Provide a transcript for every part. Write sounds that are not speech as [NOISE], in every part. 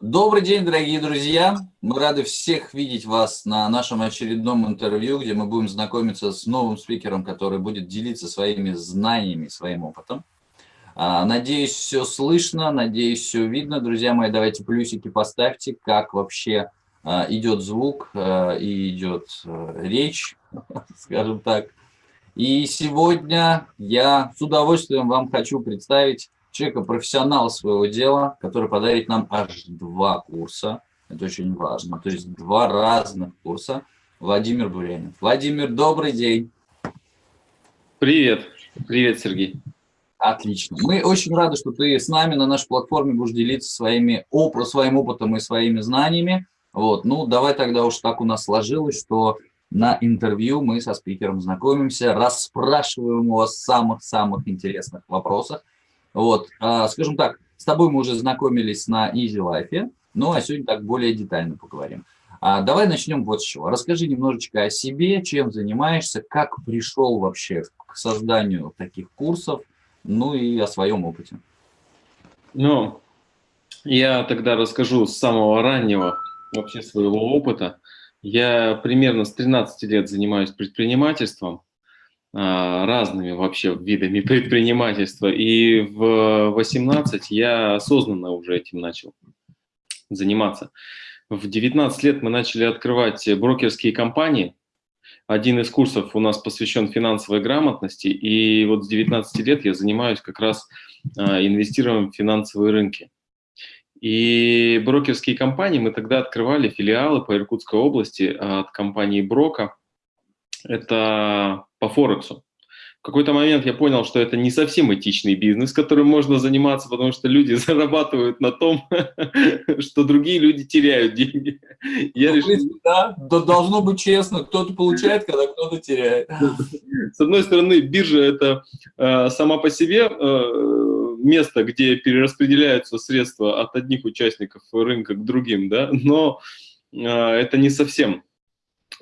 Добрый день, дорогие друзья! Мы рады всех видеть вас на нашем очередном интервью, где мы будем знакомиться с новым спикером, который будет делиться своими знаниями, своим опытом. А, надеюсь, все слышно, надеюсь, все видно. Друзья мои, давайте плюсики поставьте, как вообще а, идет звук а, и идет речь, [LAUGHS] скажем так. И сегодня я с удовольствием вам хочу представить человека, профессионал своего дела, который подарит нам аж два курса. Это очень важно. То есть два разных курса. Владимир Бурянин. Владимир, добрый день. Привет. Привет, Сергей. Отлично. Мы очень рады, что ты с нами на нашей платформе будешь делиться своими оп своим опытом и своими знаниями. Вот. Ну, давай тогда уж так у нас сложилось, что на интервью мы со спикером знакомимся, расспрашиваем его о самых-самых интересных вопросах. Вот, а, скажем так, с тобой мы уже знакомились на Easy Life, ну а сегодня так более детально поговорим. А, давай начнем вот с чего. Расскажи немножечко о себе, чем занимаешься, как пришел вообще к созданию таких курсов, ну и о своем опыте. Ну, я тогда расскажу с самого раннего вообще своего опыта. Я примерно с 13 лет занимаюсь предпринимательством. А, разными вообще видами [LAUGHS] предпринимательства. И в 18 я осознанно уже этим начал заниматься. В 19 лет мы начали открывать брокерские компании. Один из курсов у нас посвящен финансовой грамотности. И вот с 19 лет я занимаюсь как раз а, инвестированием в финансовые рынки. И брокерские компании мы тогда открывали филиалы по Иркутской области от компании Брока. Это по Форексу. В какой-то момент я понял, что это не совсем этичный бизнес, которым можно заниматься, потому что люди [LAUGHS] зарабатывают на том, [LAUGHS] что другие люди теряют деньги. Я ну, решил... Да, должно быть честно, кто-то получает, когда кто-то теряет. [LAUGHS] С одной стороны, биржа – это э, сама по себе э, место, где перераспределяются средства от одних участников рынка к другим, да, но э, это не совсем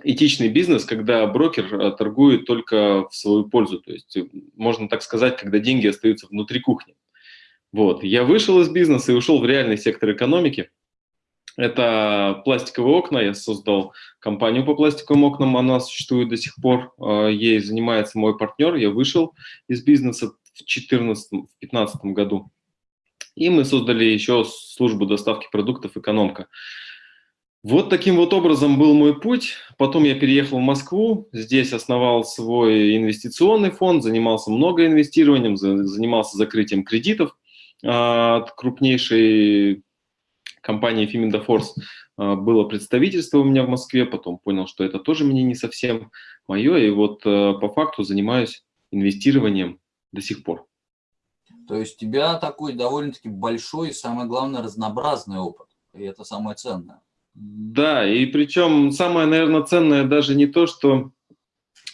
этичный бизнес, когда брокер э, торгует только в свою пользу. То есть, э, можно так сказать, когда деньги остаются внутри кухни. Вот. Я вышел из бизнеса и ушел в реальный сектор экономики. Это пластиковые окна. Я создал компанию по пластиковым окнам. Она существует до сих пор. Э, ей занимается мой партнер. Я вышел из бизнеса в 2014-2015 году. И мы создали еще службу доставки продуктов «Экономка». Вот таким вот образом был мой путь. Потом я переехал в Москву, здесь основал свой инвестиционный фонд, занимался много инвестированием, занимался закрытием кредитов а, от крупнейшей компании Фиминда Форс. Было представительство у меня в Москве, потом понял, что это тоже мне не совсем мое, и вот а, по факту занимаюсь инвестированием до сих пор. То есть у тебя такой довольно-таки большой и, самое главное, разнообразный опыт, и это самое ценное. Да, и причем самое, наверное, ценное даже не то, что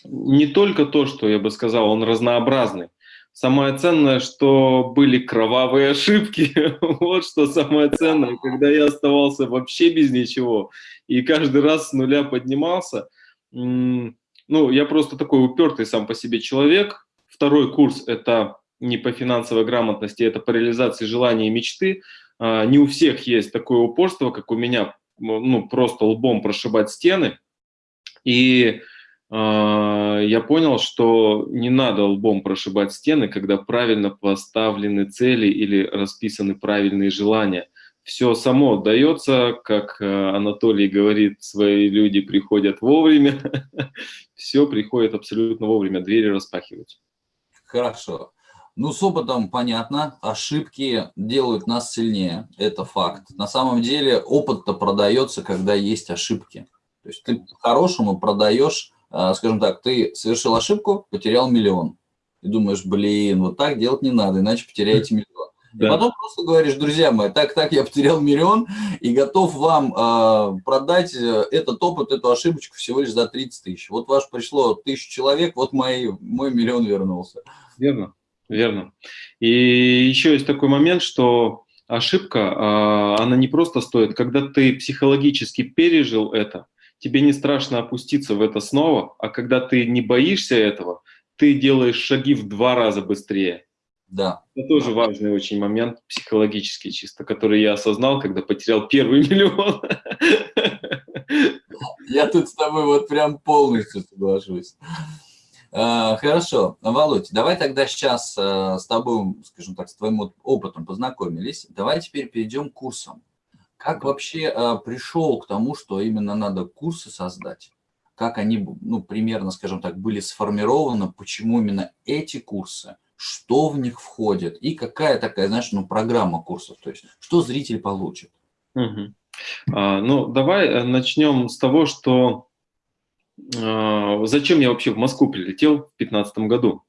не только то, что я бы сказал, он разнообразный. Самое ценное, что были кровавые ошибки. [LAUGHS] вот что самое ценное, когда я оставался вообще без ничего и каждый раз с нуля поднимался. Ну, я просто такой упертый сам по себе человек. Второй курс – это не по финансовой грамотности, это по реализации желаний и мечты. А, не у всех есть такое упорство, как у меня ну, просто лбом прошибать стены. И э, я понял, что не надо лбом прошибать стены, когда правильно поставлены цели или расписаны правильные желания. Все само дается, как э, Анатолий говорит, свои люди приходят вовремя. [LAUGHS] Все приходит абсолютно вовремя, двери распахиваются. Хорошо. Ну, с опытом понятно, ошибки делают нас сильнее, это факт. На самом деле опыт-то продается, когда есть ошибки. То есть ты по-хорошему продаешь, а, скажем так, ты совершил ошибку, потерял миллион. И думаешь, блин, вот так делать не надо, иначе потеряете миллион. Да. И потом просто говоришь, друзья мои, так-так, я потерял миллион и готов вам э, продать э, этот опыт, эту ошибочку всего лишь за 30 тысяч. Вот ваш пришло тысячу человек, вот мои, мой миллион вернулся. Верно. Верно. И еще есть такой момент, что ошибка, а, она не просто стоит, когда ты психологически пережил это, тебе не страшно опуститься в это снова, а когда ты не боишься этого, ты делаешь шаги в два раза быстрее. Да. Это тоже важный очень момент, психологический чисто, который я осознал, когда потерял первый [LAUGHS] миллион. Я тут с тобой вот прям полностью соглашусь. А, хорошо, Володь, давай тогда сейчас э, с тобой, скажем так, с твоим опытом познакомились. Давай теперь перейдем к курсам. Как вообще э, пришел к тому, что именно надо курсы создать? Как они, ну, примерно, скажем так, были сформированы, почему именно эти курсы, что в них входит и какая такая, знаешь, ну, программа курсов, то есть что зритель получит? Угу. Ну, давай э, начнем с того, что зачем я вообще в Москву прилетел в 2015 году.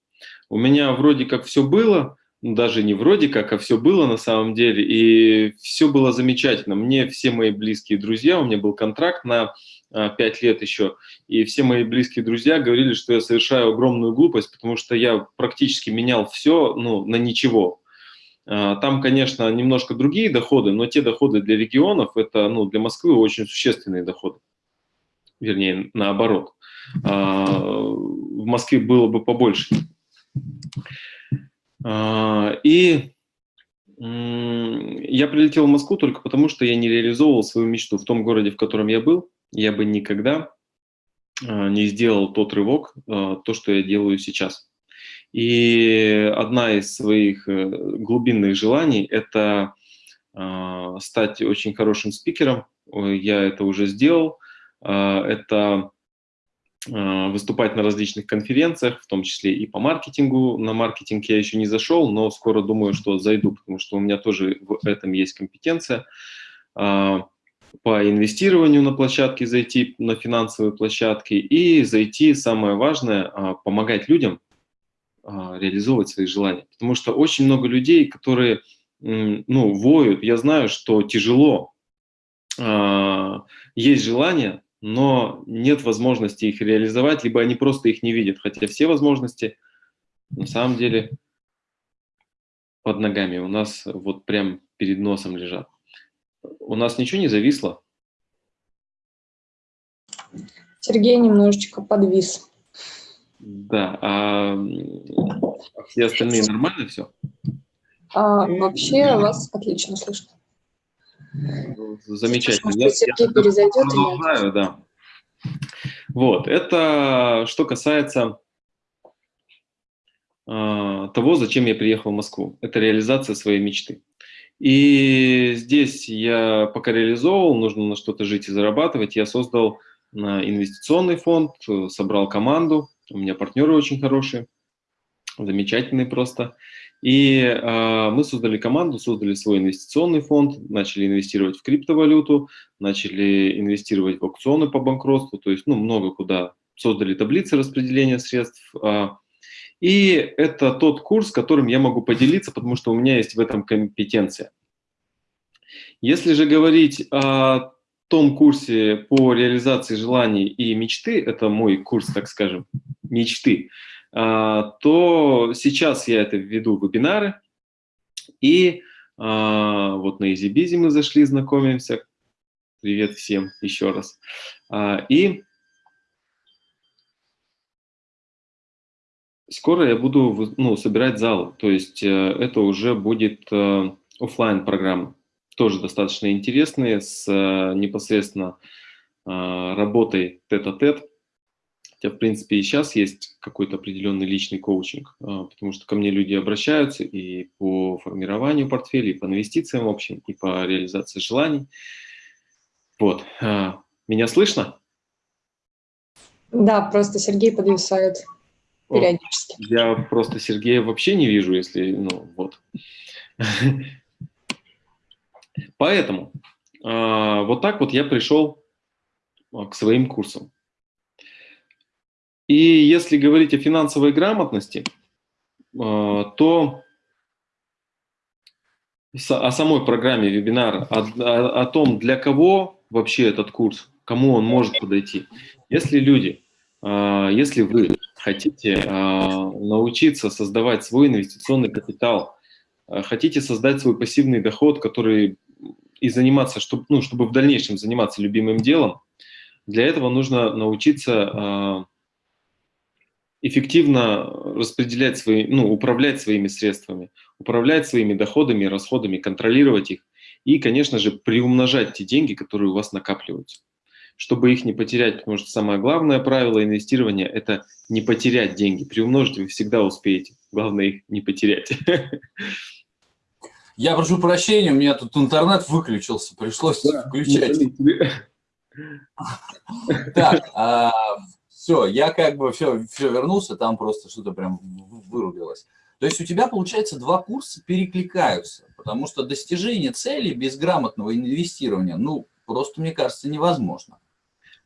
У меня вроде как все было, ну, даже не вроде как, а все было на самом деле, и все было замечательно. Мне все мои близкие друзья, у меня был контракт на 5 а, лет еще, и все мои близкие друзья говорили, что я совершаю огромную глупость, потому что я практически менял все ну, на ничего. А, там, конечно, немножко другие доходы, но те доходы для регионов, это ну, для Москвы очень существенные доходы вернее, наоборот. А, в Москве было бы побольше. А, и я прилетел в Москву только потому, что я не реализовывал свою мечту в том городе, в котором я был. Я бы никогда а, не сделал тот рывок, то, что я делаю сейчас. И одна из своих э, глубинных желаний – это стать очень хорошим спикером. Я это уже сделал. А, это а, выступать на различных конференциях, в том числе и по маркетингу. На маркетинг я еще не зашел, но скоро думаю, что зайду, потому что у меня тоже в этом есть компетенция. А, по инвестированию на площадке зайти, на финансовые площадки и зайти, самое важное, помогать людям реализовывать свои желания. Потому что очень много людей, которые ну, воют, я знаю, что тяжело, есть желание, но нет возможности их реализовать, либо они просто их не видят, хотя все возможности на самом деле под ногами, у нас вот прям перед носом лежат. У нас ничего не зависло? Сергей немножечко подвис. Да, а все остальные нормально все? А, вообще вас отлично слышно. Замечательно. Я, я продолжаю, да. Вот, это что касается э, того, зачем я приехал в Москву. Это реализация своей мечты. И здесь я пока реализовывал, нужно на что-то жить и зарабатывать, я создал э, инвестиционный фонд, собрал команду, у меня партнеры очень хорошие, замечательные просто. И э, мы создали команду, создали свой инвестиционный фонд, начали инвестировать в криптовалюту, начали инвестировать в аукционы по банкротству, то есть ну, много куда. Создали таблицы распределения средств. Э, и это тот курс, которым я могу поделиться, потому что у меня есть в этом компетенция. Если же говорить о том курсе по реализации желаний и мечты, это мой курс, так скажем, мечты, то сейчас я это введу вебинары. И а, вот на EasyBizy мы зашли, знакомимся. Привет всем еще раз. А, и скоро я буду ну, собирать зал. То есть э, это уже будет э, офлайн программа тоже достаточно интересные, с э, непосредственно работой тет-а-тет. -тет. Хотя, в принципе, и сейчас есть какой-то определенный личный коучинг, а, потому что ко мне люди обращаются и по формированию портфеля, и по инвестициям в общем, и по реализации желаний. Вот. А, меня слышно? Да, просто Сергей подвисает периодически. Я просто Сергея вообще не вижу, если, ну, вот. Поэтому а, вот так вот я пришел к своим курсам. И если говорить о финансовой грамотности, э, то о самой программе вебинара, о, о, том, для кого вообще этот курс, кому он может подойти. Если люди, э, если вы хотите э, научиться создавать свой инвестиционный капитал, хотите создать свой пассивный доход, который и заниматься, чтобы, ну, чтобы в дальнейшем заниматься любимым делом, для этого нужно научиться эффективно распределять свои, ну, управлять своими средствами, управлять своими доходами, расходами, контролировать их и, конечно же, приумножать те деньги, которые у вас накапливаются. Чтобы их не потерять, потому что самое главное правило инвестирования – это не потерять деньги. Приумножить вы всегда успеете, главное их не потерять. Я прошу прощения, у меня тут интернет выключился, пришлось да, включать. Так, а, все, я как бы все, все вернулся, там просто что-то прям вырубилось. То есть у тебя, получается, два курса перекликаются, потому что достижение цели без грамотного инвестирования, ну, просто, мне кажется, невозможно.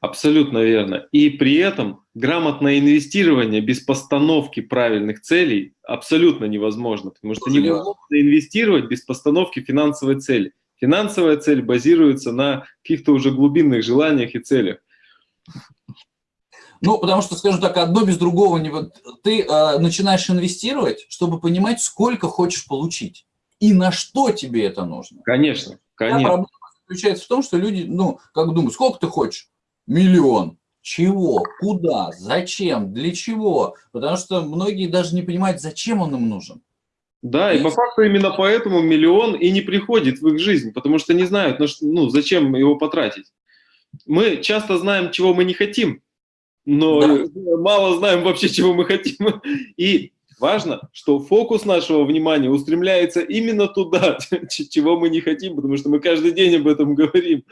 Абсолютно верно. И при этом грамотное инвестирование без постановки правильных целей абсолютно невозможно, потому что невозможно инвестировать без постановки финансовой цели. Финансовая цель базируется на каких-то уже глубинных желаниях и целях. Ну, потому что, скажем так, одно без другого не... Ты э, начинаешь инвестировать, чтобы понимать, сколько хочешь получить и на что тебе это нужно. Конечно, конечно. проблема заключается в том, что люди, ну, как думают, сколько ты хочешь? Миллион. Чего? Куда? Зачем? Для чего? Потому что многие даже не понимают, зачем он им нужен. Да, и по факту именно поэтому миллион и не приходит в их жизнь, потому что не знают, ну, зачем его потратить. Мы часто знаем, чего мы не хотим, но да. мало знаем вообще, чего мы хотим. И важно, что фокус нашего внимания устремляется именно туда, [LAUGHS] чего мы не хотим, потому что мы каждый день об этом говорим.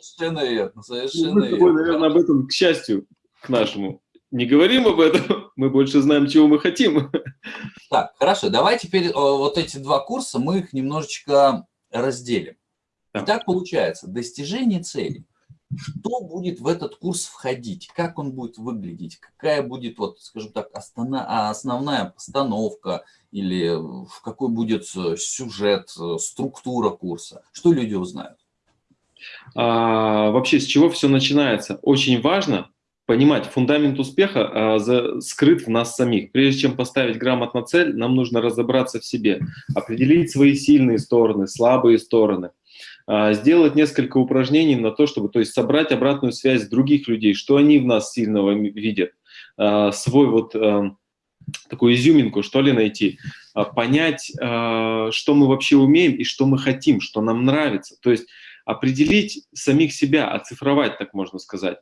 Совершенно верно, совершенно мы верно. наверное, об этом, к счастью, к нашему. Не говорим об этом, [LAUGHS] мы больше знаем, чего мы хотим. Так, хорошо, давай теперь вот эти два курса, мы их немножечко разделим. Да. Итак, получается, достижение целей. Что будет в этот курс входить? Как он будет выглядеть? Какая будет, вот, скажем так, основная постановка? Или в какой будет э, сюжет, э, структура курса? Что люди узнают? а, вообще с чего все начинается. Очень важно понимать, фундамент успеха а, за, скрыт в нас самих. Прежде чем поставить грамотно цель, нам нужно разобраться в себе, определить свои сильные стороны, слабые стороны, а, сделать несколько упражнений на то, чтобы то есть собрать обратную связь других людей, что они в нас сильного видят, а, свой вот а, такую изюминку, что ли, найти, а, понять, а, что мы вообще умеем и что мы хотим, что нам нравится. То есть определить самих себя, оцифровать, так можно сказать.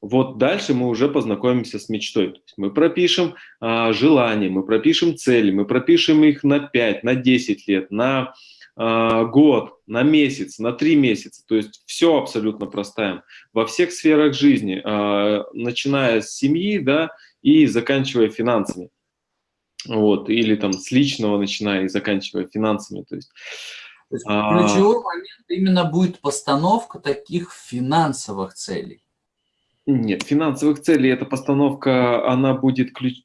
Вот дальше мы уже познакомимся с мечтой. мы пропишем а, желания, мы пропишем цели, мы пропишем их на 5, на 10 лет, на а, год, на месяц, на 3 месяца. То есть все абсолютно простаем. Во всех сферах жизни, а, начиная с семьи да, и заканчивая финансами. Вот, или там с личного начиная и заканчивая финансами. То есть то есть а... ключевой момент именно будет постановка таких финансовых целей. Нет, финансовых целей эта постановка, она будет ключ...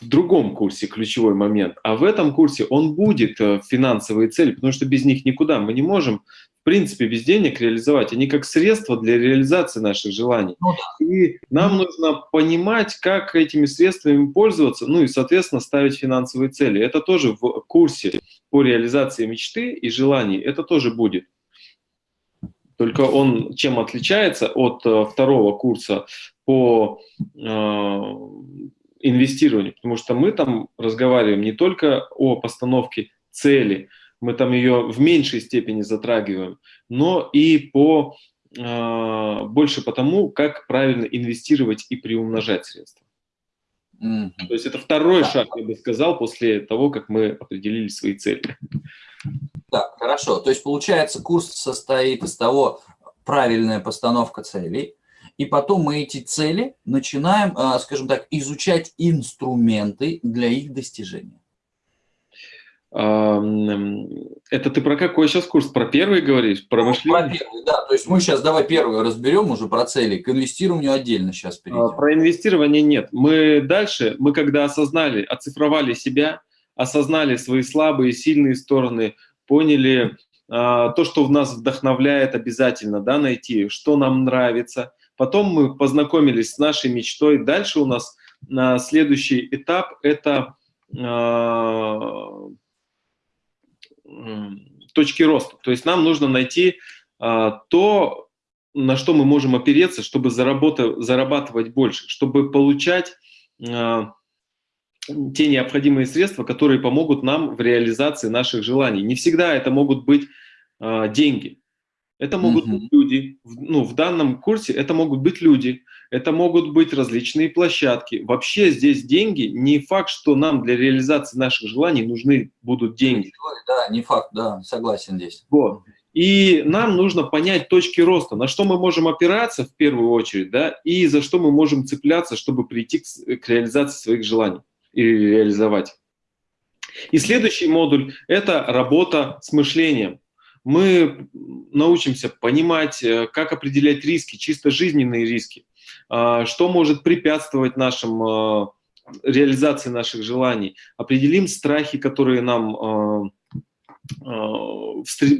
в другом курсе ключевой момент. А в этом курсе он будет э, финансовые цели, потому что без них никуда. Мы не можем принципе, без денег реализовать. Они как средство для реализации наших желаний. Ну. И нам нужно понимать, как этими средствами пользоваться, ну и, соответственно, ставить финансовые цели. Это тоже в курсе по реализации мечты и желаний, это тоже будет. Только он чем отличается от э, второго курса по инвестированию? Потому что мы там разговариваем не только о постановке цели, мы там ее в меньшей степени затрагиваем, но и по, э, больше по тому, как правильно инвестировать и приумножать средства. Mm -hmm. То есть это второй да. шаг, я бы сказал, после того, как мы определили свои цели. Так, хорошо. То есть получается, курс состоит из того, правильная постановка целей, и потом мы эти цели начинаем, а, скажем так, изучать инструменты для их достижения. Это ты про какой сейчас курс? Про первый говоришь? Про ну, мышление? Про первый, да. То есть мы сейчас давай первый разберем уже про цели. К инвестированию отдельно сейчас перейдем. А, про инвестирование нет. Мы дальше, мы когда осознали, оцифровали себя, осознали свои слабые, сильные стороны, поняли а, то, что в нас вдохновляет обязательно, да, найти, что нам нравится. Потом мы познакомились с нашей мечтой. Дальше у нас на следующий этап – это а, точки роста. То есть нам нужно найти а, то, на что мы можем опереться, чтобы зарабатывать больше, чтобы получать а, те необходимые средства, которые помогут нам в реализации наших желаний. Не всегда это могут быть а, деньги. Это могут mm -hmm. быть люди. Ну, в данном курсе это могут быть люди, это могут быть различные площадки. Вообще здесь деньги, не факт, что нам для реализации наших желаний нужны будут деньги. Да, не факт, да, согласен здесь. Вот. И нам нужно понять точки роста, на что мы можем опираться в первую очередь, да, и за что мы можем цепляться, чтобы прийти к, к реализации своих желаний и реализовать. И следующий модуль – это работа с мышлением. Мы научимся понимать, э, как определять риски, чисто жизненные риски, а, что может препятствовать нашим а, реализации наших желаний, определим страхи, которые нам а,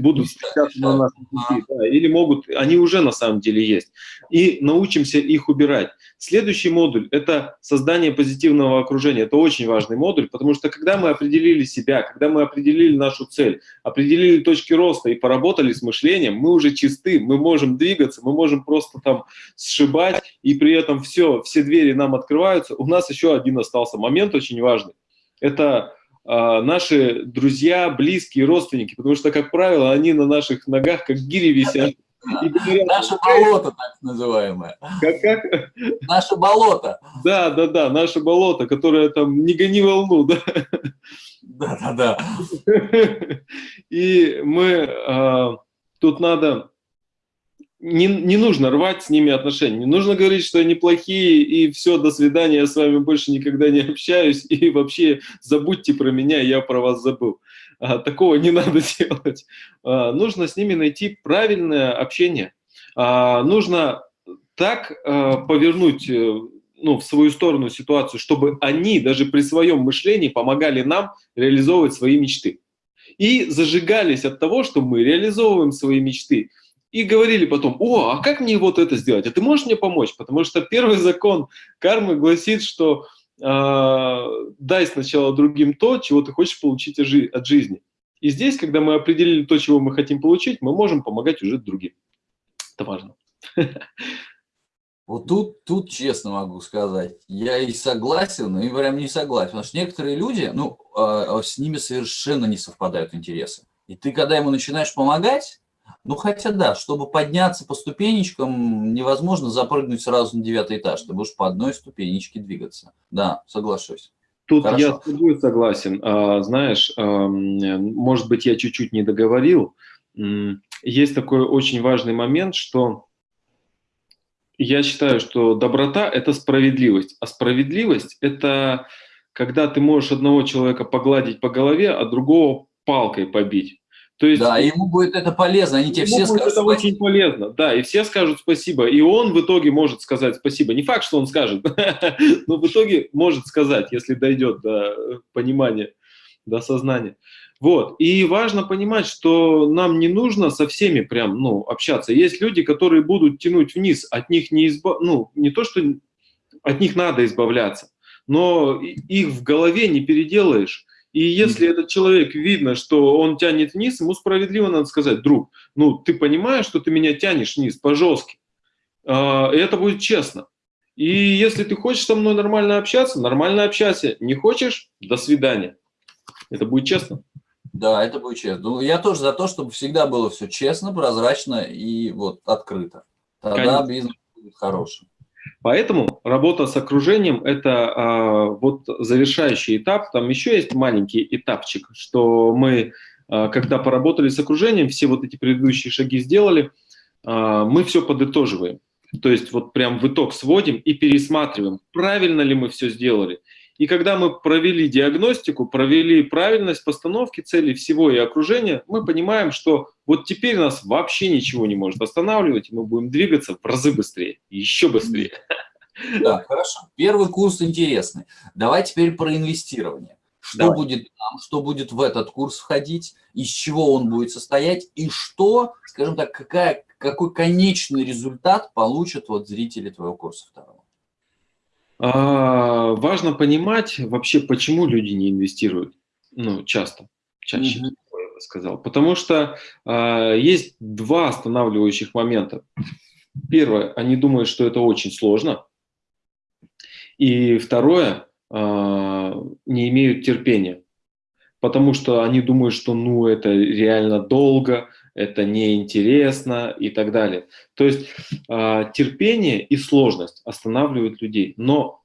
будут встречаться на нашем пути, да, или могут, они уже на самом деле есть, и научимся их убирать. Следующий модуль – это создание позитивного окружения. Это очень важный модуль, потому что когда мы определили себя, когда мы определили нашу цель, определили точки роста и поработали с мышлением, мы уже чисты, мы можем двигаться, мы можем просто там сшибать, и при этом все, все двери нам открываются. У нас еще один остался момент очень важный. Это наши друзья, близкие, родственники, потому что, как правило, они на наших ногах как гири висят. говорят, наше болото, так называемое. Как, как? Наше болото. Да, да, да, наше болото, которое там не гони волну, да. Да, да, да. [LAUGHS] И мы, а, тут надо не, не нужно рвать с ними отношения, не нужно говорить, что они плохие, и все, до свидания, я с вами больше никогда не общаюсь, [LAUGHS] и вообще забудьте про меня, я про вас забыл. А, такого не [LAUGHS] надо делать. А, нужно с ними найти правильное общение. А, нужно так а, повернуть э, ну, в свою сторону ситуацию, чтобы они даже при своем мышлении помогали нам реализовывать свои мечты. И зажигались от того, что мы реализовываем свои мечты и говорили потом, о, а как мне вот это сделать? А ты можешь мне помочь? Потому что первый закон кармы гласит, что э, дай сначала другим то, чего ты хочешь получить от жизни. И здесь, когда мы определили то, чего мы хотим получить, мы можем помогать уже другим. Это важно. Вот тут, тут честно могу сказать, я и согласен, и прям не согласен. Потому что некоторые люди, ну, э, с ними совершенно не совпадают интересы. И ты, когда ему начинаешь помогать, ну, хотя да, чтобы подняться по ступенечкам, невозможно запрыгнуть сразу на девятый этаж. Ты будешь по одной ступенечке двигаться. Да, соглашусь. Тут Хорошо. я с тобой согласен. А, знаешь, а, может быть, я чуть-чуть не договорил. Есть такой очень важный момент, что я считаю, что доброта – это справедливость. А справедливость – это когда ты можешь одного человека погладить по голове, а другого палкой побить. То есть, да, ему будет это полезно, они тебе все скажут это очень полезно, да, и все скажут спасибо, и он в итоге может сказать спасибо. Не факт, что он скажет, [LAUGHS] но в итоге может сказать, если дойдет до понимания, до сознания. Вот, и важно понимать, что нам не нужно со всеми прям, ну, общаться. Есть люди, которые будут тянуть вниз, от них не избав... ну, не то, что от них надо избавляться, но их в голове не переделаешь. И если этот человек видно, что он тянет вниз, ему справедливо надо сказать, друг, ну ты понимаешь, что ты меня тянешь вниз по-жестки. А, это будет честно. И если ты хочешь со мной нормально общаться, нормально общайся. Не хочешь – до свидания. Это будет честно. Да, это будет честно. Ну, я тоже за то, чтобы всегда было все честно, прозрачно и вот открыто. Тогда Конечно. бизнес будет хорошим. Поэтому работа с окружением – это а, вот завершающий этап. Там еще есть маленький этапчик, что мы, а, когда поработали с окружением, все вот эти предыдущие шаги сделали, а, мы все подытоживаем. То есть вот прям в итог сводим и пересматриваем, правильно ли мы все сделали. И когда мы провели диагностику, провели правильность постановки целей всего и окружения, мы понимаем, что вот теперь нас вообще ничего не может останавливать, и мы будем двигаться в разы быстрее, еще быстрее. Да, хорошо. Первый курс интересный. Давай теперь про инвестирование. Что Давай. будет там, что будет в этот курс входить, из чего он будет состоять, и что, скажем так, какая, какой конечный результат получат вот зрители твоего курса второго? А, важно понимать вообще, почему люди не инвестируют. Ну, часто, чаще, mm -hmm. я бы сказал. Потому что а, есть два останавливающих момента. Первое, они думают, что это очень сложно. И второе, а, не имеют терпения, потому что они думают, что ну это реально долго, это неинтересно и так далее. То есть а, терпение и сложность останавливают людей. Но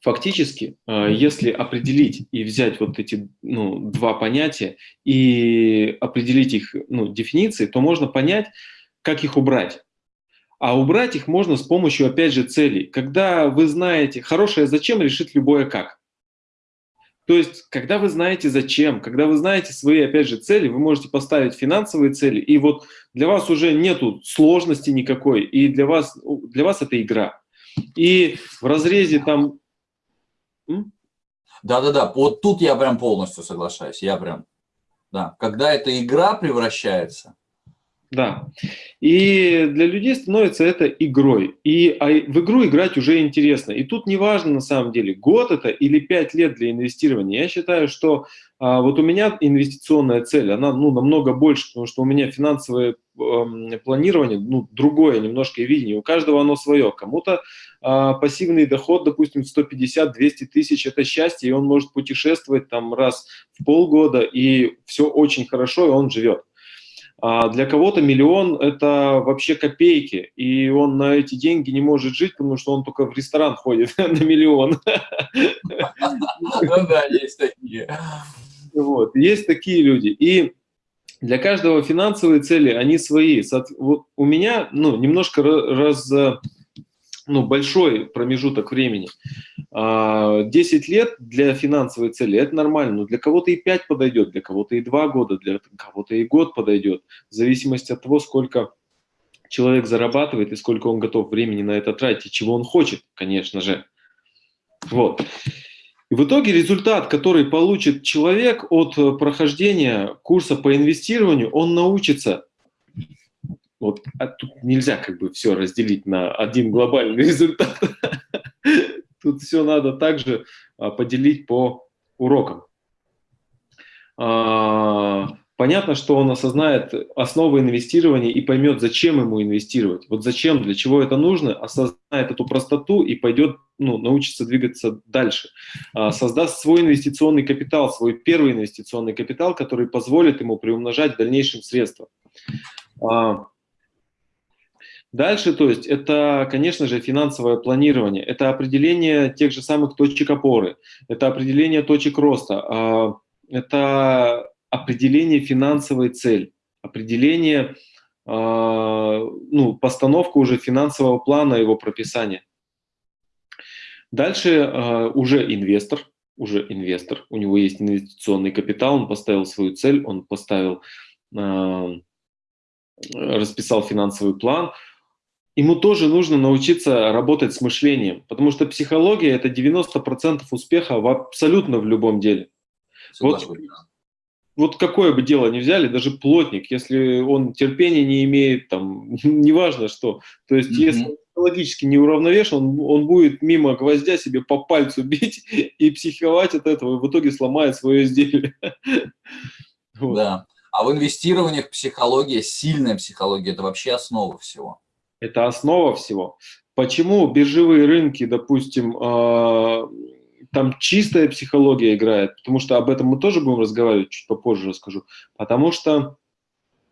фактически, а, если определить и взять вот эти ну, два понятия и определить их ну, дефиниции, то можно понять, как их убрать. А убрать их можно с помощью, опять же, целей. Когда вы знаете, хорошее зачем решит любое как. То есть, когда вы знаете зачем, когда вы знаете свои, опять же, цели, вы можете поставить финансовые цели, и вот для вас уже нету сложности никакой, и для вас, для вас это игра. И в разрезе там... Да-да-да, вот тут я прям полностью соглашаюсь, я прям... Да, когда эта игра превращается, да. И для людей становится это игрой. И а в игру играть уже интересно. И тут не важно на самом деле, год это или пять лет для инвестирования. Я считаю, что а, вот у меня инвестиционная цель, она ну, намного больше, потому что у меня финансовое э, планирование, ну, другое немножко видение. У каждого оно свое. Кому-то э, пассивный доход, допустим, 150-200 тысяч – это счастье, и он может путешествовать там раз в полгода, и все очень хорошо, и он живет. А для кого-то миллион – это вообще копейки, и он на эти деньги не может жить, потому что он только в ресторан ходит [LAUGHS] на миллион. Ну да, есть такие. Вот, есть такие люди. И для каждого финансовые цели, они свои. Вот у меня ну, немножко раз, ну, большой промежуток времени. 10 а, лет для финансовой цели – это нормально, но для кого-то и 5 подойдет, для кого-то и 2 года, для кого-то и год подойдет, в зависимости от того, сколько человек зарабатывает и сколько он готов времени на это тратить, чего он хочет, конечно же. Вот. В итоге результат, который получит человек от прохождения курса по инвестированию, он научится вот а тут нельзя как бы все разделить на один глобальный [LAUGHS] результат. Тут все надо также а, поделить по урокам. А, понятно, что он осознает основы инвестирования и поймет, зачем ему инвестировать. Вот зачем, для чего это нужно, осознает эту простоту и пойдет, ну, научится двигаться дальше. Создаст свой инвестиционный капитал, свой первый инвестиционный капитал, который позволит ему приумножать в дальнейшем средства. Дальше, то есть, это, конечно же, финансовое планирование, это определение тех же самых точек опоры, это определение точек роста, а, это определение финансовой цели, определение, а, ну, постановка уже финансового плана, его прописания. Дальше а, уже инвестор, уже инвестор, у него есть инвестиционный капитал, он поставил свою цель, он поставил, расписал финансовый план, ему тоже нужно научиться работать с мышлением, потому что психология – это 90% успеха в абсолютно в любом деле. Вот, вот какое бы дело ни взяли, даже плотник, если он терпения не имеет, там, [LAUGHS] неважно что, то есть mm -hmm. если психологически не уравновешен, он, он будет мимо гвоздя себе по пальцу [LAUGHS] бить и психовать от этого, и в итоге сломает свое изделие. [LAUGHS] Да. А в инвестированиях психология, сильная психология, это вообще основа всего это основа всего. Почему биржевые рынки, допустим, э, там чистая психология играет? Потому что об этом мы тоже будем разговаривать, чуть попозже расскажу. Потому что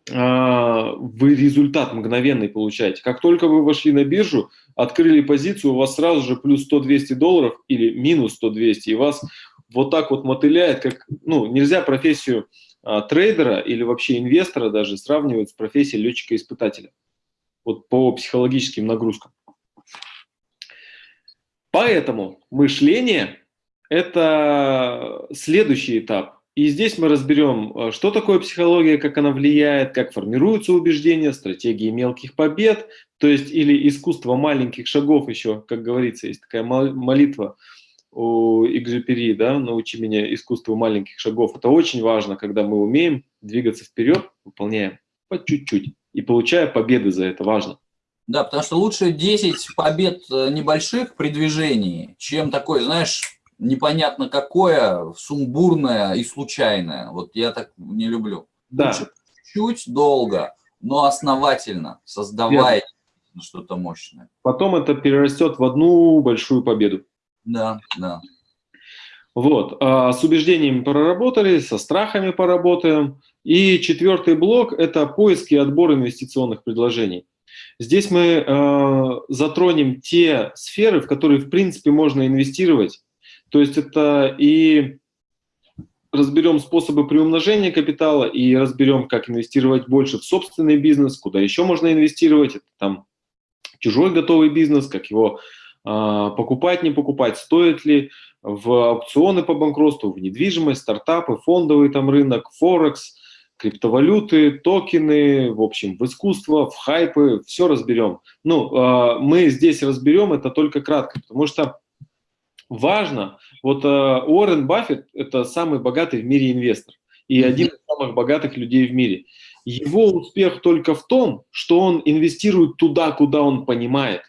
э, вы результат мгновенный получаете. Как только вы вошли на биржу, открыли позицию, у вас сразу же плюс 100-200 долларов или минус 100-200, и вас вот так вот мотыляет, как, ну, нельзя профессию а, трейдера или вообще инвестора даже сравнивать с профессией летчика-испытателя вот по психологическим нагрузкам. Поэтому мышление – это следующий этап. И здесь мы разберем, э, что такое психология, как она влияет, как формируются убеждения, стратегии мелких побед, то есть или искусство маленьких шагов еще, как говорится, есть такая молитва у Экзюпери, да, «Научи меня искусству маленьких шагов». Это очень важно, когда мы умеем двигаться вперед, выполняем по чуть-чуть и получая победы за это, важно. Да, потому что лучше 10 побед э, небольших при движении, чем такое, знаешь, непонятно какое, сумбурное и случайное. Вот я так не люблю. Да. Лучше чуть долго, но основательно, создавая что-то мощное. Потом это перерастет в одну большую победу. Да, да. Вот, а с убеждениями проработали, со страхами поработаем. И четвертый блок – это поиск и отбор инвестиционных предложений. Здесь мы э, затронем те сферы, в которые, в принципе, можно инвестировать. То есть это и разберем способы приумножения капитала, и разберем, как инвестировать больше в собственный бизнес, куда еще можно инвестировать. Это там чужой готовый бизнес, как его э, покупать, не покупать, стоит ли, в аукционы по банкротству, в недвижимость, стартапы, фондовый там рынок, Форекс – криптовалюты, токены, в общем, в искусство, в хайпы, все разберем. Ну, а, мы здесь разберем это только кратко, потому что важно, вот а, Уоррен Баффет – это самый богатый в мире инвестор и один из самых богатых людей в мире. Его успех только в том, что он инвестирует туда, куда он понимает.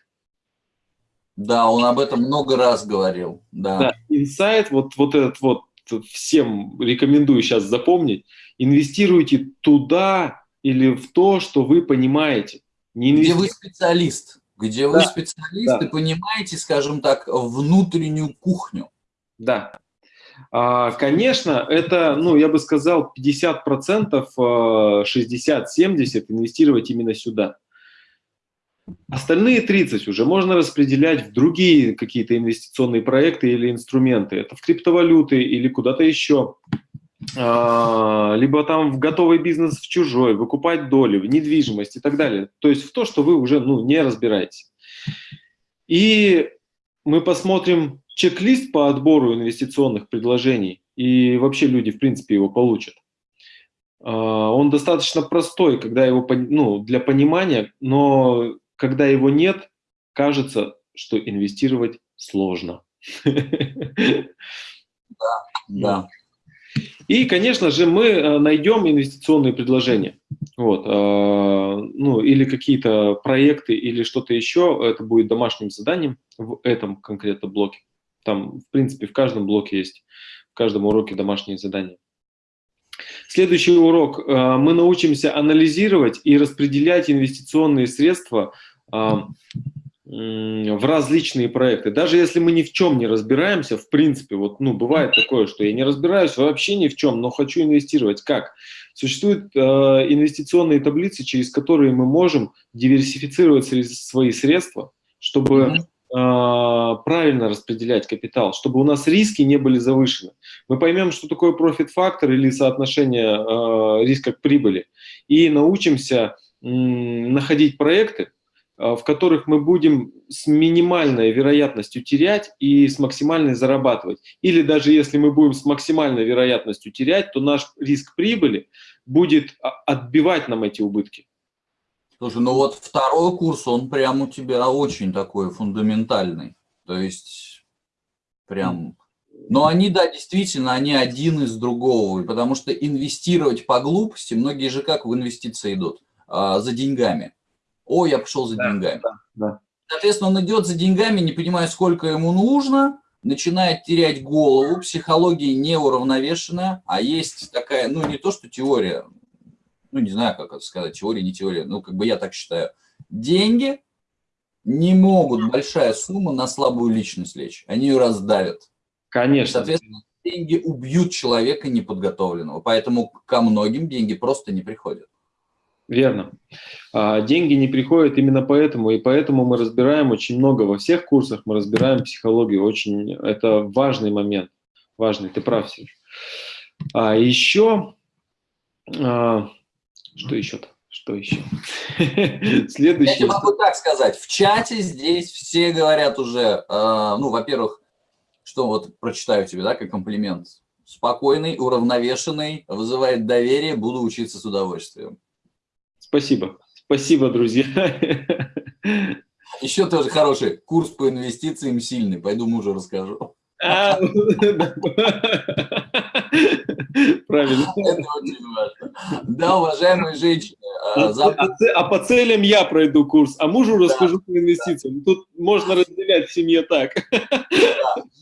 Да, он об этом много раз говорил. Да, да инсайт, вот, вот этот вот, всем рекомендую сейчас запомнить – инвестируйте туда или в то, что вы понимаете. Не Где вы специалист, где да. вы специалист да. и понимаете, скажем так, внутреннюю кухню. Да. А, конечно, это, ну, я бы сказал, 50%, 60-70 инвестировать именно сюда. Остальные 30 уже можно распределять в другие какие-то инвестиционные проекты или инструменты. Это в криптовалюты или куда-то еще. А, либо там в готовый бизнес в чужой, выкупать доли, в недвижимость и так далее. То есть в то, что вы уже ну, не разбираетесь. И мы посмотрим чек-лист по отбору инвестиционных предложений, и вообще люди, в принципе, его получат. А, он достаточно простой, когда его, ну, для понимания, но когда его нет, кажется, что инвестировать сложно. Да, да. И, конечно же, мы э, найдем инвестиционные предложения. Вот, э, ну, или какие-то проекты, или что-то еще. Это будет домашним заданием в этом конкретно блоке. Там, в принципе, в каждом блоке есть, в каждом уроке домашние задания. Следующий урок. Э, мы научимся анализировать и распределять инвестиционные средства в различные проекты. Даже если мы ни в чем не разбираемся, в принципе, вот, ну, бывает такое, что я не разбираюсь вообще ни в чем, но хочу инвестировать. Как? Существуют э, инвестиционные таблицы, через которые мы можем диверсифицировать свои средства, чтобы э, правильно распределять капитал, чтобы у нас риски не были завышены. Мы поймем, что такое профит-фактор или соотношение э, риска к прибыли, и научимся находить проекты, Э, в которых мы будем с минимальной вероятностью терять и с максимальной зарабатывать. Или даже если мы будем с максимальной вероятностью терять, то наш риск прибыли будет отбивать нам эти убытки. Слушай, ну вот второй курс, он прям у тебя очень такой фундаментальный. То есть прям... Но они, да, действительно, они один из другого. Потому что инвестировать по глупости, многие же как в инвестиции идут? А, за деньгами. О, я пошел за да, деньгами. Да, да. Соответственно, он идет за деньгами, не понимая, сколько ему нужно, начинает терять голову, психология неуравновешенная, а есть такая, ну, не то, что теория, ну, не знаю, как это сказать, теория, не теория, ну, как бы я так считаю. Деньги не могут, большая сумма, на слабую личность лечь. Они ее раздавят. Конечно. Соответственно, деньги убьют человека неподготовленного, поэтому ко многим деньги просто не приходят. Верно. А деньги не приходят именно поэтому, и поэтому мы разбираем очень много во всех курсах, мы разбираем психологию, очень, это важный момент, важный, ты прав, Сереж. А еще, а, что еще-то? Что еще? [LAUGHS] Следующий. Я тебе могу так сказать, в чате здесь все говорят уже, э, ну, во-первых, что вот прочитаю тебе, да, как комплимент. Спокойный, уравновешенный, вызывает доверие, буду учиться с удовольствием. Спасибо. Спасибо, друзья. Еще тоже хороший курс по инвестициям сильный. Пойду мужу расскажу. [LAUGHS] А, Правильно. [LAUGHS] Да, уважаемые женщины. А, а, а по целям я пройду курс, а мужу расскажу по инвестициям. Тут можно разделять в семье так.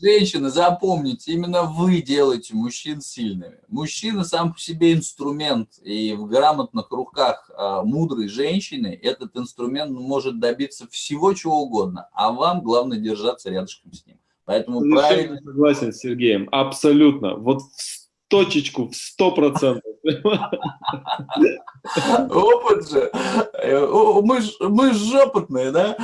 Женщины, запомните, именно вы делаете мужчин сильными. Мужчина сам по себе инструмент, и в грамотных руках мудрой женщины этот инструмент может добиться всего чего угодно, а вам главное держаться рядышком с ним. Поэтому Совершенно правильно... согласен с Сергеем, абсолютно. Вот в точечку, в сто процентов. Опыт же. Э, Мы мы ж опытные, да?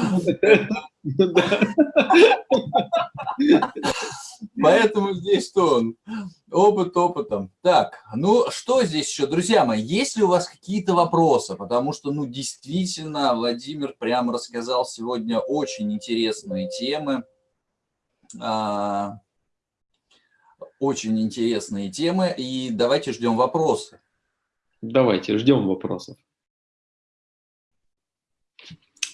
Поэтому здесь что он? Опыт опытом. Так, ну что здесь еще? Друзья мои, есть ли у вас какие-то вопросы? Потому что, ну, действительно, Владимир прямо рассказал сегодня очень интересные темы. Очень интересные темы. И давайте ждем вопросы. Давайте, ждем вопросов.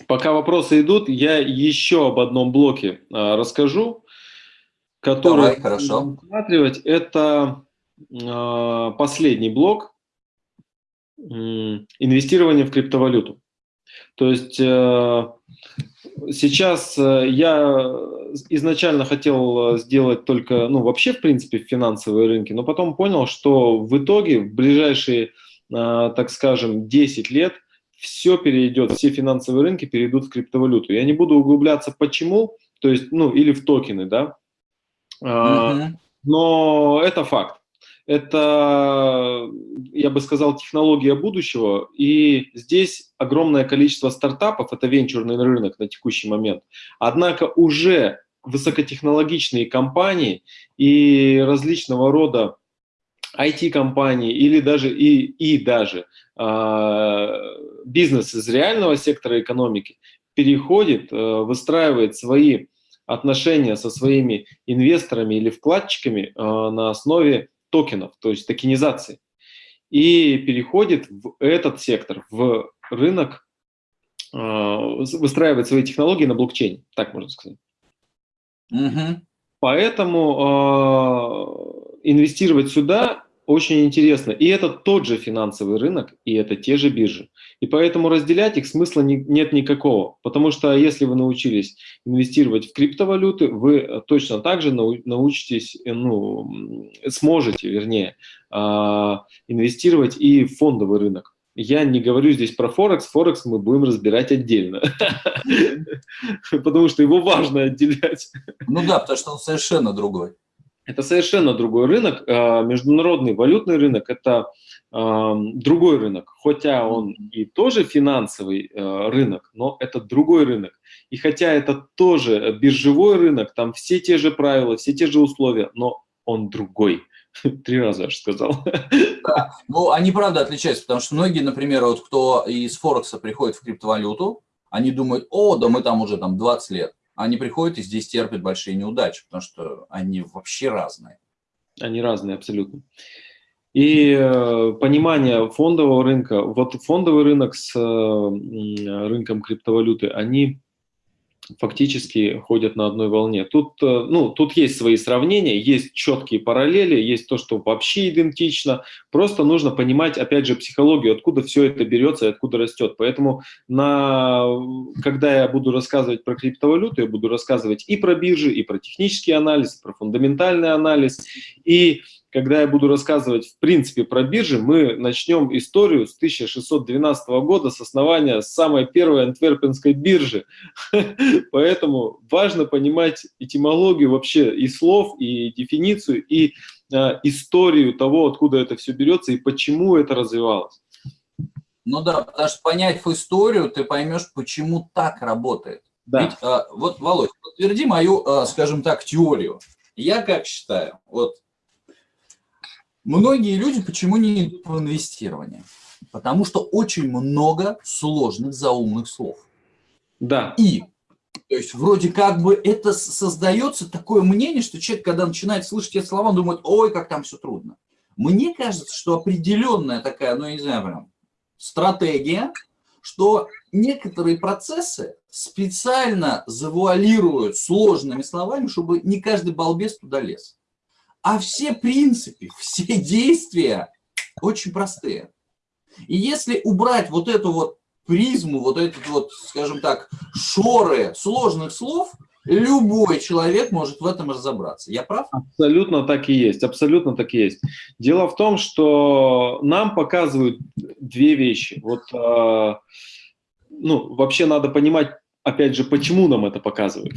Пока вопросы идут, я еще об одном блоке а, расскажу, который Давай, хорошо. рассматривать. Это а, последний блок инвестирование в криптовалюту. То есть э, сейчас э, я изначально хотел э, сделать только, ну вообще в принципе финансовые рынки, но потом понял, что в итоге в ближайшие, э, так скажем, 10 лет все перейдет, все финансовые рынки перейдут в криптовалюту. Я не буду углубляться почему, то есть, ну или в токены, да, Мгм. но это факт. Это, я бы сказал, технология будущего, и здесь огромное количество стартапов, это венчурный рынок на текущий момент. Однако уже высокотехнологичные компании и различного рода IT-компании или даже и, и даже а, бизнес из реального сектора экономики переходит, э, выстраивает свои отношения со своими инвесторами или вкладчиками э, на основе токенов, то есть токенизации, и переходит в этот сектор, в рынок, э, выстраивает свои технологии на блокчейне, так можно сказать. Мгм. Поэтому э, инвестировать сюда очень интересно. И это тот же финансовый рынок, и это те же биржи. И поэтому разделять их смысла не- нет никакого. Потому что если вы научились инвестировать в криптовалюты, вы точно так же нау- научитесь, э, ну, сможете, вернее, а, инвестировать и в фондовый рынок. Я не говорю здесь про Форекс. Форекс мы будем разбирать отдельно. [LAUGHS] Потому что его важно отделять. Ну да, потому что он совершенно другой. Это совершенно другой рынок. А, Международный валютный рынок – это а, другой рынок. Хотя он и тоже финансовый а, рынок, но это другой рынок. И хотя это тоже биржевой рынок, там все те же правила, все те же условия, но он другой. [LAUGHS] Три раза аж сказал. Ну, они правда отличаются, потому что многие, например, вот кто из Форекса приходит в криптовалюту, они думают, о, да мы там уже там 20 лет. Они приходят и здесь терпят большие неудачи, потому что они вообще разные. Они разные абсолютно. И э, понимание фондового рынка, вот фондовый рынок с э, рынком криптовалюты, они фактически ходят на одной волне. Тут, э, ну, тут есть свои сравнения, есть четкие параллели, есть то, что вообще идентично. Просто нужно понимать, опять же, психологию, откуда все это берется и откуда растет. Поэтому, на, когда я буду рассказывать про криптовалюту, я буду рассказывать и про биржи, и про технический анализ, и про фундаментальный анализ, и когда я буду рассказывать в принципе про биржи, мы начнем историю с 1612 года, с основания самой первой антверпенской биржи. [LAUGHS] Поэтому важно понимать этимологию вообще и слов, и дефиницию, и э, историю того, откуда это все берется и почему это развивалось. Ну да, потому что поняв историю, ты поймешь, почему так работает. Да. Ведь, а, вот, Володь, подтверди мою, а, скажем так, теорию. Я как считаю, вот многие люди почему не идут в инвестирование? Потому что очень много сложных заумных слов. Да. И, то есть, вроде как бы это создается такое мнение, что человек, когда начинает слышать эти слова, он думает, ой, как там все трудно. Мне кажется, что определенная такая, ну, я не знаю, прям, стратегия, что некоторые процессы специально завуалируют сложными словами, чтобы не каждый балбес туда лез. А все принципы, все действия очень простые. И если убрать вот эту вот призму, вот этот вот, скажем так, шоры сложных слов, любой человек может в этом разобраться. Я прав? Абсолютно так и есть, абсолютно так и есть. Дело в том, что нам показывают две вещи. Вот, э, ну, вообще надо понимать опять же, почему нам это показывают?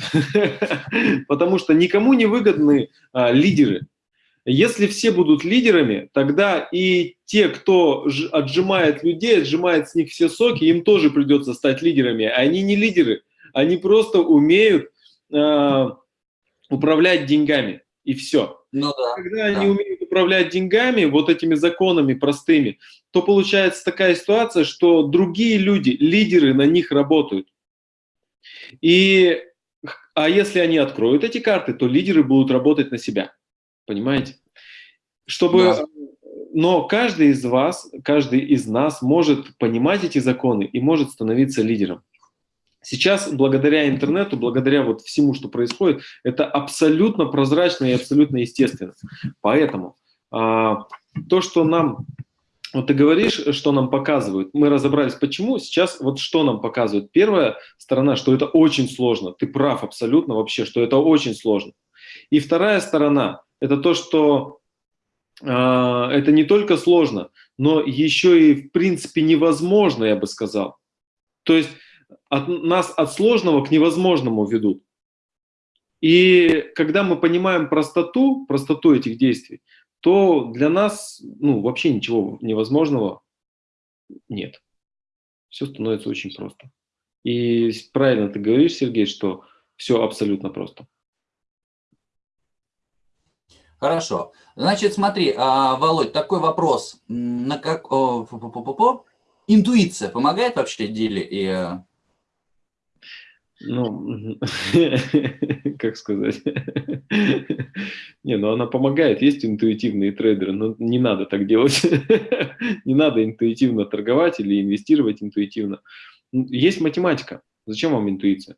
[LAUGHS] Потому что никому не выгодны а, лидеры. Если все будут лидерами, тогда и те, кто отжимает людей, отжимает с них все соки, им тоже придется стать лидерами. Они не лидеры, они просто умеют э, управлять деньгами, и все. Ну, да, Когда да. они умеют управлять деньгами, вот этими законами простыми, то получается такая ситуация, что другие люди, лидеры на них работают. И, а если они откроют эти карты, то лидеры будут работать на себя. Понимаете? Чтобы, Да. но каждый из вас, каждый из нас может понимать эти законы и может становиться лидером. Сейчас, благодаря интернету, благодаря вот всему, что происходит, это абсолютно прозрачно и абсолютно естественно. Поэтому а, то, что нам, вот ты говоришь, что нам показывают, мы разобрались, почему, сейчас вот что нам показывают. Первая сторона, что это очень сложно, ты прав абсолютно вообще, что это очень сложно. И вторая сторона, это то, что э, это не только сложно, но еще и в принципе невозможно, я бы сказал. То есть от, нас от сложного к невозможному ведут. И когда мы понимаем простоту, простоту этих действий, то для нас ну, вообще ничего невозможного нет. Все становится очень просто. И правильно ты говоришь, Сергей, что все абсолютно просто. Хорошо. Значит, смотри, а, Володь, такой вопрос. На как... Интуиция помогает вообще деле? И, э, Ну, [LAUGHS] как сказать? [LAUGHS] Не, ну она помогает. Есть интуитивные трейдеры, но не надо так делать. [LAUGHS] Не надо интуитивно торговать или инвестировать интуитивно. Есть математика. Зачем вам интуиция?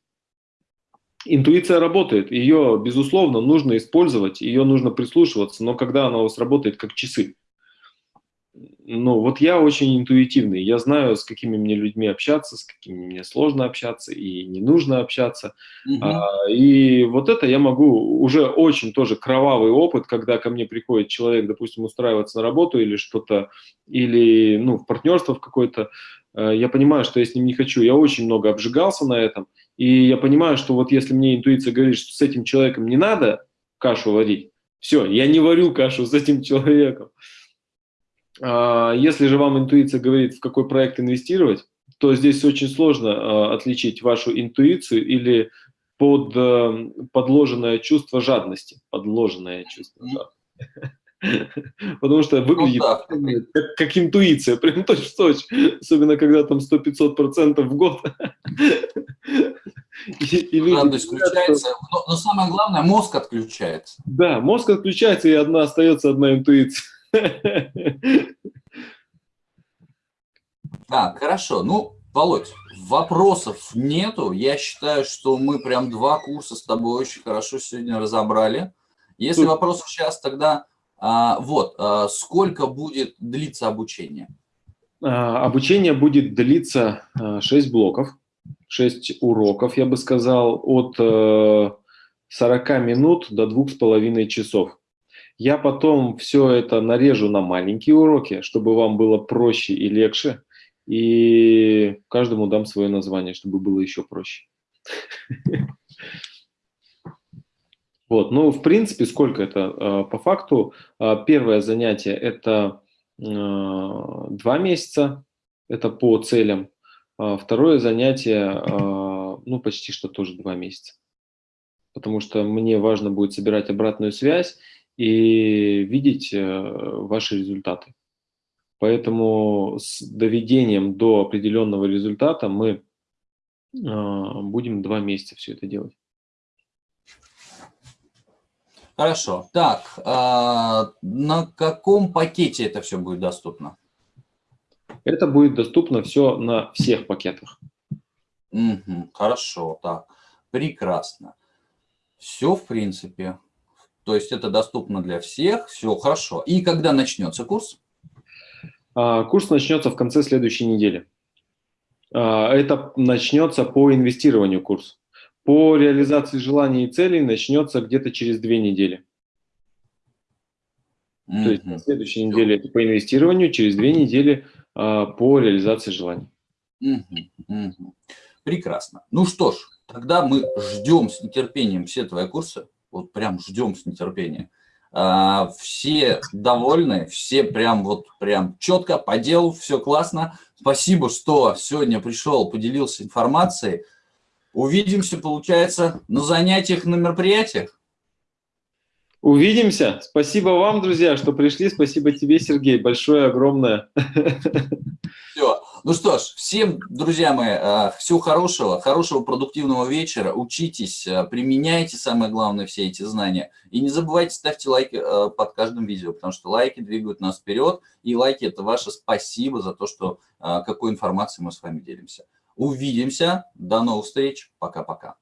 Интуиция работает, ее, безусловно, нужно использовать, ее нужно прислушиваться, но когда она у вас работает как часы. Ну, вот я очень интуитивный, я знаю, с какими мне людьми общаться, с какими мне сложно общаться и не нужно общаться. мгм. А, и вот это я могу, уже очень тоже кровавый опыт, когда ко мне приходит человек, допустим, устраиваться на работу или что-то, или ну, в партнерство в какое-то, я понимаю, что я с ним не хочу. Я очень много обжигался на этом, и я понимаю, что вот если мне интуиция говорит, что с этим человеком не надо кашу варить, все, я не варю кашу с этим человеком. А, Если же вам интуиция говорит, в какой проект инвестировать, то здесь очень сложно а, отличить вашу интуицию или под, э, подложенное чувство жадности. Подложенное чувство жадности. [LAUGHS] [LAUGHS] Потому что выглядит да. как, как интуиция, [LAUGHS] прям точь-в-точь. Особенно, когда там 100-500% в год. [LAUGHS] И, и люди включается, но, но самое главное, мозг отключается. Да, мозг отключается, и одна остается одна интуиция. Так, хорошо. Ну, Володь, вопросов нету. Я считаю, что мы прям два курса с тобой очень хорошо сегодня разобрали. Если Супер. вопросов сейчас, тогда вот, а, сколько будет длиться обучение? А, Обучение будет длиться 6 блоков, 6 уроков, я бы сказал, от э, 40 минут до 2,5 часов. Я потом все это нарежу на маленькие уроки, чтобы вам было проще и легче, и каждому дам свое название, чтобы было еще проще. [LAUGHS] Вот, ну, в принципе, сколько это? Э, По факту, э, первое занятие – это э, два месяца, это по целям. А Второе занятие, ну, почти что тоже два месяца. Потому что мне важно будет собирать обратную связь и видеть э, ваши результаты. Поэтому с доведением до определенного результата мы будем два месяца все это делать. Хорошо. Так, а, на каком пакете это все будет доступно? Это будет доступно все на всех пакетах. Мгм, хорошо, так, прекрасно. Все, в принципе. То есть это доступно для всех, все хорошо. И когда начнется курс? А, Курс начнется в конце следующей недели. А, Это начнется по инвестированию курс. По реализации желаний и целей начнется где-то через две недели. То есть на следующей неделе это по инвестированию, через две недели а, по реализации желаний. Мгм, мгм. Прекрасно. Ну что ж, тогда мы ждем с нетерпением все твои курсы. Вот прям ждем с нетерпением. А, все довольны, все прям вот прям четко по делу, все классно. Спасибо, что сегодня пришел, поделился информацией. Увидимся, получается, на занятиях, на мероприятиях. Увидимся. Спасибо вам, друзья, что пришли. Спасибо тебе, Сергей. Большое, огромное. Все. Ну что ж, всем, друзья мои, э, всего хорошего, хорошего продуктивного вечера. Учитесь, э, применяйте, самое главное, все эти знания. И не забывайте ставьте лайки э, под каждым видео, потому что лайки двигают нас вперед. И лайки – это ваше спасибо за то, что какой информацией мы с вами делимся. Увидимся. До новых встреч. Пока-пока.